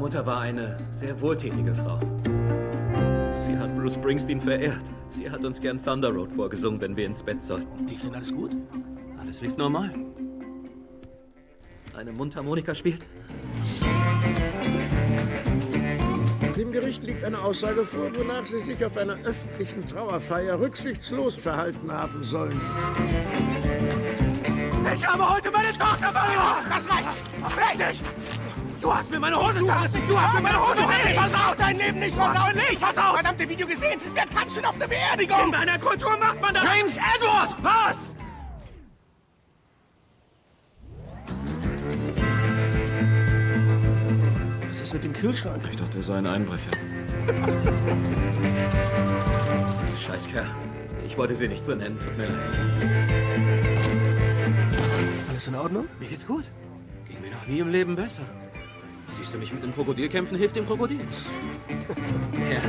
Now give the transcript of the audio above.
Mutter war eine sehr wohltätige Frau. Sie hat Bruce Springsteen verehrt. Sie hat uns gern Thunder Road vorgesungen, wenn wir ins Bett sollten. Lief denn alles gut? Alles lief normal. Eine Mundharmonika spielt. Dem Gericht liegt eine Aussage vor, wonach Sie sich auf einer öffentlichen Trauerfeier rücksichtslos verhalten haben sollen. Ich habe heute meine Tochter verloren! Das reicht! Richtig! Du hast mir meine Hose zerrissen! Du hast mir meine Hose zerrissen! Versaut! Dein Leben nicht versaut! nicht versaut! Verdammte Video gesehen! Wir tanzen auf der Beerdigung! In meiner Kultur macht man das! James Edward! Was? Was ist mit dem Kühlschrank? Ich dachte, er sei ein Einbrecher. Scheißkerl. Ich wollte sie nicht so nennen, tut mir leid. Alles in Ordnung? Mir geht's gut. Ging mir noch nie im Leben besser. Siehst du mich mit einem Krokodil kämpfen, hilft dem Krokodil. ja.